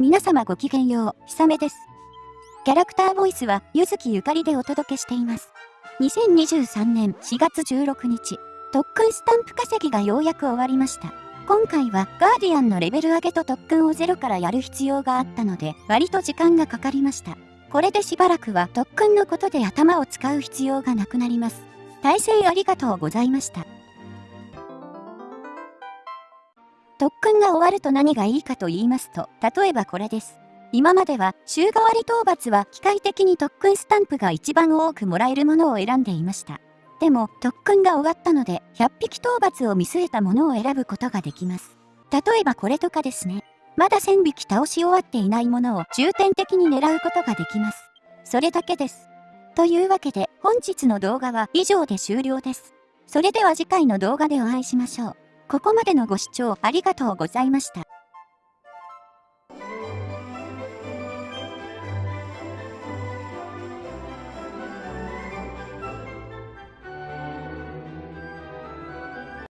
皆様ごきげんよう、ひさめです。キャラクターボイスは、ゆずきゆかりでお届けしています。2023年4月16日、特訓スタンプ稼ぎがようやく終わりました。今回はガーディアンのレベル上げと特訓をゼロからやる必要があったので、割と時間がかかりました。これでしばらくは特訓のことで頭を使う必要がなくなります。対戦ありがとうございました。特訓が終わると何がいいかと言いますと、例えばこれです。今までは週替わり討伐は機械的に特訓スタンプが一番多くもらえるものを選んでいました。でも特訓が終わったので100匹討伐を見据えたものを選ぶことができます。例えばこれとかですね。まだ1000匹倒し終わっていないものを重点的に狙うことができます。それだけです。というわけで本日の動画は以上で終了です。それでは次回の動画でお会いしましょう。ここまでのご視聴ありがとうございました。